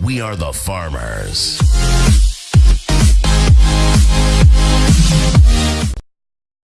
We are the farmers.